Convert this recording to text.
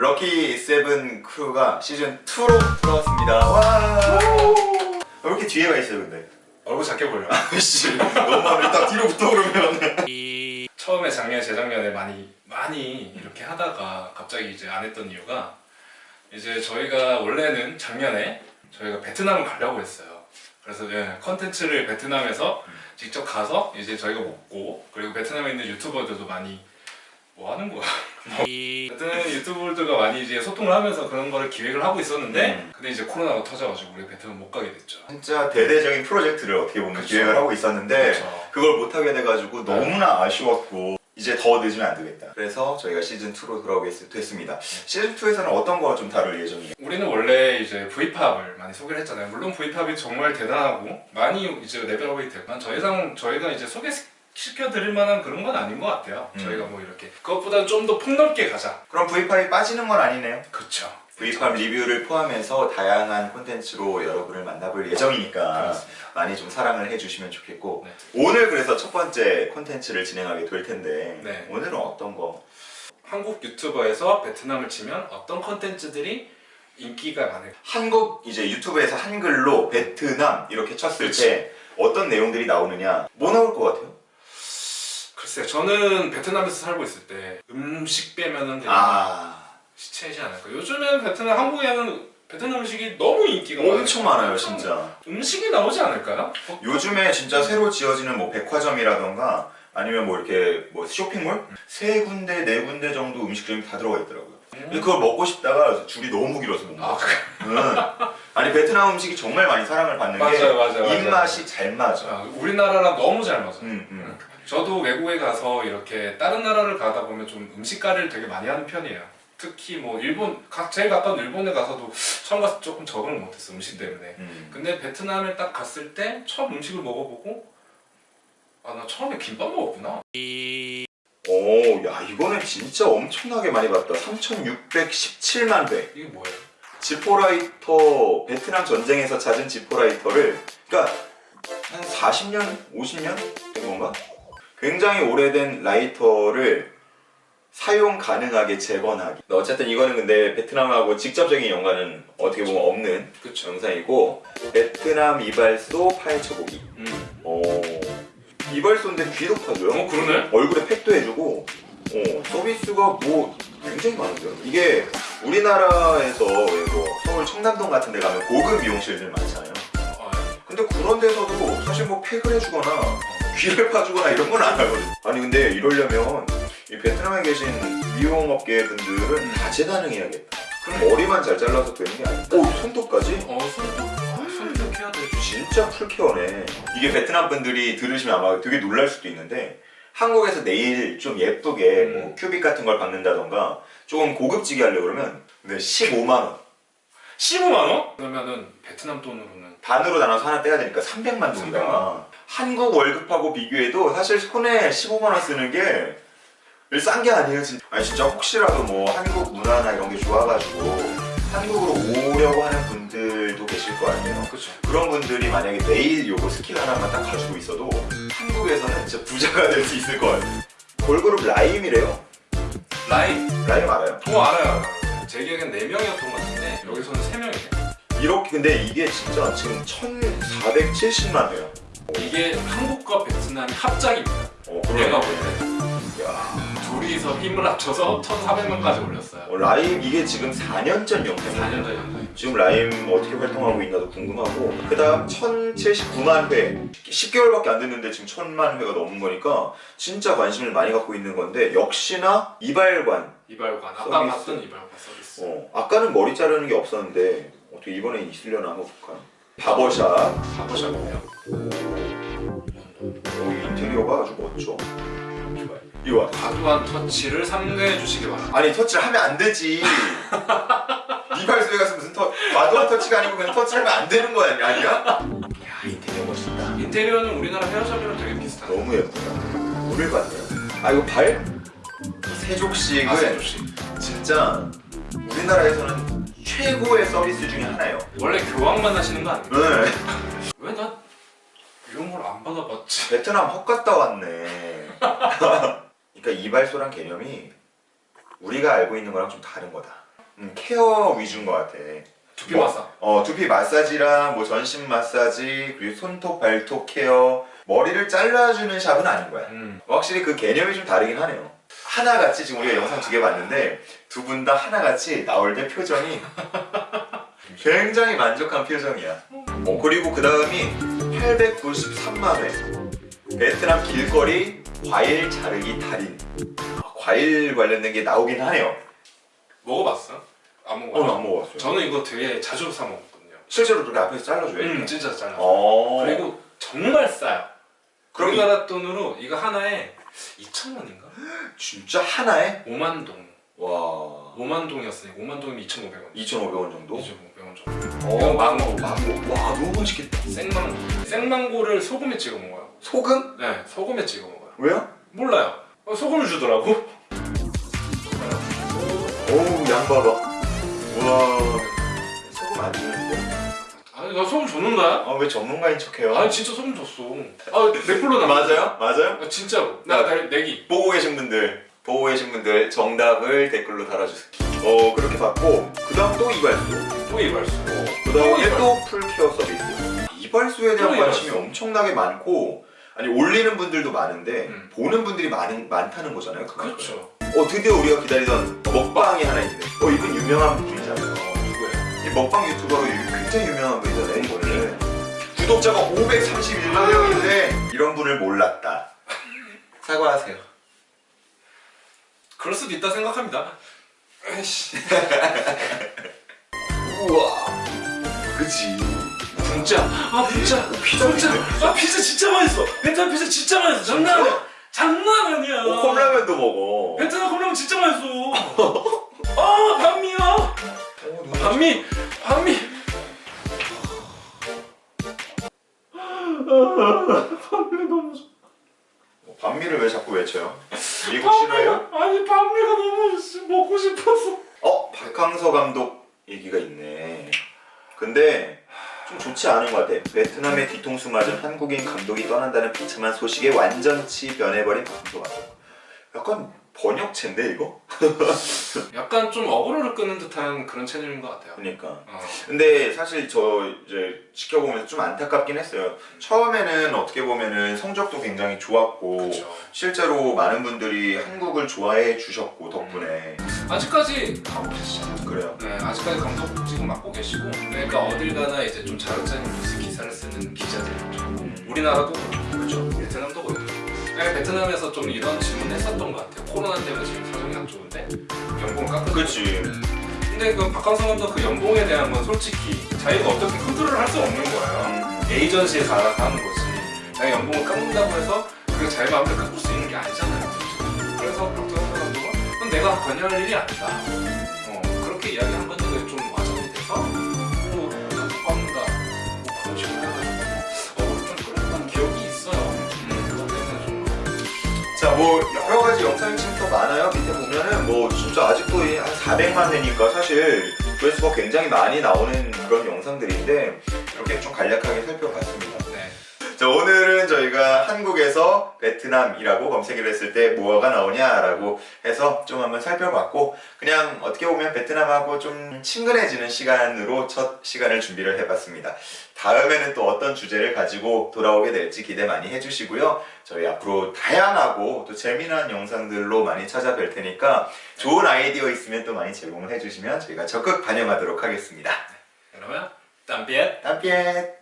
럭키 세븐 크루가 시즌 2로 돌아왔습니다. 와. 왜 이렇게 뒤에 가 있어요, 근데? 얼굴 작게 보여. 씨, 너무 일단 뒤로 붙어 그러면. 처음에 작년 재작년에 많이 많이 이렇게 하다가 갑자기 이제 안 했던 이유가 이제 저희가 원래는 작년에 저희가 베트남을 가려고 했어요. 그래서 예, 컨텐츠를 베트남에서 직접 가서 이제 저희가 먹고 그리고 베트남에 있는 유튜버들도 많이 뭐 하는 거야? 베트남 유튜버들과 많이 이제 소통을 하면서 그런 거를 기획을 하고 있었는데 음. 근데 이제 코로나가 터져가지고 우리 베트남 못 가게 됐죠. 진짜 대대적인 프로젝트를 어떻게 보면 그쵸. 기획을 하고 있었는데 그쵸. 그걸 못 하게 돼가지고 너무나 아쉬웠고 이제 더 늦으면 안 되겠다. 그래서 저희가 시즌 2로 돌아오게 됐습니다. 시즌 2에서는 어떤 거좀 다룰 예정이에요? 우리는 원래 이제 V팝을 많이 소개를 했잖아요. 물론 V팝이 정말 대단하고 많이 이제 레벨업이 됐지만 저 이상 저희가 이제 소개시 켜드릴 만한 그런 건 아닌 것 같아요. 음. 저희가 뭐 이렇게 그것보다는 좀 더 폭넓게 가자. 그럼 V8이 빠지는 건 아니네요. 그렇죠. V8 리뷰를 포함해서 다양한 콘텐츠로 여러분을 만나볼 예정이니까 그렇습니다. 많이 좀 사랑을 해주시면 좋겠고 네. 오늘 그래서 첫 번째 콘텐츠를 진행하게 될 텐데 네. 오늘은 어떤 거? 한국 유튜버에서 베트남을 치면 어떤 컨텐츠들이 인기가 많을까? 한국 이제 유튜브에서 한글로 베트남 이렇게 쳤을 그치. 때 어떤 내용들이 나오느냐 뭐 나올 것 같아요? 글쎄요. 저는 베트남에서 살고 있을 때 음식 빼면은 그냥 아 시체이지 않을까. 요즘엔 베트남 한국에는 베트남 음식이 너무 인기가 엄청 많아요 엄청 진짜 음식이 나오지 않을까요? 어, 요즘에 진짜 새로 지어지는 뭐 백화점이라던가 아니면 뭐 이렇게 뭐 쇼핑몰 세 군데 네 군데 정도 음식점이 다 들어가 있더라고요. 근데 그걸 먹고 싶다가 줄이 너무 길어서 못 아, 먹었어요. 응. 아니 베트남 음식이 정말 많이 사랑을 받는 게 맞아요, 맞아요, 맞아요. 입맛이 잘 맞아. 아, 우리나라랑 너무 잘 맞아요. 음, 음. 저도 외국에 가서 이렇게 다른 나라를 가다 보면 좀 음식가를 되게 많이 하는 편이에요. 특히 뭐 일본 가- 제일 가까운 일본에 가서도 처음 가서 조금 적응을 못했어 음식 때문에. 음. 근데 베트남에 딱 갔을 때 처음 음식을 먹어보고 아 나 처음에 김밥 먹었구나. 오, 야 이거는 진짜 엄청나게 많이 봤다. 3,617만 회. 이게 뭐예요? 지포라이터 베트남 전쟁에서 찾은 지포라이터를 그러니까 한 40년, 50년 된 건가? 굉장히 오래된 라이터를 사용 가능하게 재건하기. 어쨌든 이거는 근데 베트남하고 직접적인 연관은 어떻게 보면 없는 그쵸. 영상이고 베트남 이발소 파헤쳐 보기. 음. 어 이발소인데 귀도 파줘요. 어 그러네. 얼굴에 팩도 해주고 어, 서비스가 뭐 굉장히 많은데요. 이게 우리나라에서 왜뭐 서울 청담동 같은 데 가면 고급 미용실들 많잖아요. 아, 근데 그런 데서도 사실 뭐 팩을 해주거나 귀를 파주거나 이런 건 안 하거든. 아니 근데 이러려면 이 베트남에 계신 미용업계 분들은 다 재가능해야겠다. 그럼 머리만 잘 잘라서 되는 게 아니고 오 손톱까지? 어 손톱 아, 손톱 해야 돼. 진짜 풀케어네. 이게 베트남 분들이 들으시면 아마 되게 놀랄 수도 있는데 한국에서 네일 좀 예쁘게 음. 뭐 큐빅 같은 걸 박는다던가 조금 고급지게 하려고 그러면 근데 15만 원 15만 원? 그러면은 베트남 돈으로는 반으로 나눠서 하나 떼야 되니까 300만 동이다. 한국 월급하고 비교해도 사실 손에 15만 원 쓰는 게 싼 게 아니에요 진짜. 아니 진짜 혹시라도 뭐 한국 문화나 이런 게 좋아가지고 한국으로 오려고 하는 분들도 계실 거 아니에요. 그렇죠. 그런 분들이 만약에 네일 요거 스킬 하나만 딱 가지고 있어도 한국에서는 진짜 부자가 될 수 있을 것 같아요. 걸그룹 라임이래요. 라인. 라임 알아요? 어 알아요. 제 기억엔 4명이었던 것 같은데 여기서는 3명이네. 이렇게 근데 이게 진짜 지금 1470만 회야. 이게 한국과 베트남이 합작입니다. 어, 내가 볼 그러네. 때. 야, 둘이서 힘을 합쳐서 1,400명까지 올렸어요. 어, 라임 이게 지금 4년 전 영상이에요. 4년 전 영상. 지금 라임 어떻게 활동하고 있나도 궁금하고 그 다음 1079만 회 10개월밖에 안 됐는데 지금 1000만 회가 넘은 거니까 진짜 관심을 많이 갖고 있는 건데 역시나 이발관 이발관. 아까. 봤던 이발관 서비스. 어, 아까는 머리 자르는 게 없었는데 어떻게 이번에 있으려나 한번 볼까요? 바버샵 바보샵이네요. 어, 인테리어가 아주 멋져 좋아요. 이거 봐. 과도한 터치를 삼가해 주시기 바랍니다. 아니 터치를 하면 안 되지 이발소에 가서 무슨 터 과도한 터치가 아니고 그냥 터치를 하면 안 되는 거 아니야? 야 인테리어 멋있다 인테리어는 우리나라 헤어샵이랑 되게 비슷하네. 너무 예쁘다 물을 봤네요 아 이거 발? 세족식은 아, 세조씨. 진짜 우리나라에서는 최고의 서비스 중에 하나예요 원래 교황만 하시는 거 아니에요? 네. 왜나 이런 걸 안 받아봤지? 베트남 헛 갔다 왔네 그러니까 이발소란 개념이 우리가 알고 있는 거랑 좀 다른 거다 음, 케어 위주인 것 같아. 두피 뭐, 마사. 어, 두피 마사지랑 뭐 전신 마사지 그리고 손톱 발톱 케어 머리를 잘라주는 샵은 아닌 거야. 음. 확실히 그 개념이 좀 다르긴 하네요. 하나같이 지금 우리가 영상 두 개 봤는데 두 분 다 하나같이 나올 때 표정이 굉장히 만족한 표정이야. 어, 그리고 그 다음이 893만 회 베트남 길거리 과일 자르기 달인 아, 과일 관련된 게 나오긴 하네요. 먹어봤어? 안 어, 먹어봤어. 안 먹어봤어요. 저는 이거 되게 자주 사 먹었거든요. 실제로 그렇게 앞에서 잘라줘요. 음, 진짜 잘라. 어. 그리고 정말 싸요. 그럼 우리나라 돈으로 이거 하나에 2,000원인가? 진짜 하나에 5만 동. 와 5만 동이었으니까 5만 동이면 2,500원. 2,500원 정도. 2,500원 정도. 어, 이건 망고. 망고. 와 너무 맛있겠다. 생망고. 생망고를 소금에 찍어 먹어요. 소금? 네, 소금에 찍어 먹어요. 왜요? 몰라요. 어, 소금을 주더라고. 오우 양 봐봐. 와 소금 안 주는데? 아니 나 소금 줬는다. 아 왜 전문가인 척해요? 아니 진짜 소금 줬어. 아 넷플로 나. 맞아요? 맞아요? 아, 진짜로. 나 내- 내기. 보고 계신 분들 보고 계신 분들 정답을 댓글로 달아주세요. 어 그렇게 받고 그 다음 또 이발소. 또 이발소. 그 다음에 또또 풀케어 서비스. 이발소에 대한 또 관심이. 엄청나게 많고 아니 올리는 분들도 많은데 음. 보는 분들이 많, 많다는 거잖아요. 그만큼. 그렇죠. 어 드디어 우리가 기다리던 먹방이 하나 있네. 어 이분 유명한 분이잖아요. 먹방 유튜버로 유- 굉장히 유명한 분이잖아요. 이분은 구독자가 531만 명인데 이런 분을 몰랐다. 사과하세요. 그럴 수도 있다 생각합니다. 우와. 그지. 진짜. 아 진짜. 피자 진짜. 아 피자 진짜 맛있어. 베트남 피자 진짜 맛있어. 장난 아니야. 장난 아니야. 어, 컵라면도 먹어. 베트남 컵라면 진짜 맛있어. 아 반미야. 반미. 반미. 반미 너무 좋아. 어, 반미를 왜 자꾸 외쳐요? 미국 싫어해요? 아니 반미가 너무 먹고 싶어서. 어 박항서 감독 얘기가 있네. 근데 좀 좋지 않은 것 같아. 베트남의 뒤통수 맞은 한국인 감독이 떠난다는 비참한 소식에 완전치 변해버린 박항서 감독. 약간 번역체인데 이거? 약간 좀 어그로를 끄는 듯한 그런 채널인 것 같아요. 그러니까. 어. 근데 사실 저 이제 지켜보면서 좀 안타깝긴 했어요. 처음에는 어떻게 보면은 성적도 굉장히 좋았고 그렇죠. 실제로 많은 분들이 한국을 좋아해 주셨고 덕분에 아직까지 가고 계시잖아요. 그래요. 네, 아직까지 감독 지금 맡고 계시고 그러니까 어딜 가나 이제 좀 자극적인 뉴스 기사를 쓰는 기자들이 있죠. 우리나라도 그렇죠. 베트남도 그냥 베트남에서 좀 이런 질문 했었던 것 같아요. 코로나 때문에 지금 사정이 안 좋은데 연봉 깎은 그렇지. 근데 그 박광성 감독 그 연봉에 대한 건 솔직히 자기가 어떻게 컨트롤을 할 수 없는 거예요. 에이전시에서 알아서 하는 거지. 자기 연봉을 깎는다고 해서 그게 자기 마음대로 깎을 수 있는 게 아니잖아요. 그래서 박광성 감독은 그건 내가 관여할 일이 아니다. 자, 뭐 여러 가지 영상이 지금 더 많아요. 밑에 보면은 뭐 진짜 아직도 이한 400만 회니까 사실 조회수가 굉장히 많이 나오는 그런 영상들인데 이렇게 좀 간략하게 살펴봤습니다. 네. 자, 오늘은 저희가 한국에서 베트남이라고 검색을 했을 때 뭐가 나오냐라고 해서 좀 한번 살펴봤고 그냥 어떻게 보면 베트남하고 좀 친근해지는 시간으로 첫 시간을 준비를 해봤습니다. 다음에는 또 어떤 주제를 가지고 돌아오게 될지 기대 많이 해주시고요. 저희 앞으로 다양하고 또 재미난 영상들로 많이 찾아뵐 테니까 좋은 아이디어 있으면 또 많이 제공을 해주시면 저희가 적극 반영하도록 하겠습니다. 그러면 땀비엣 땀piet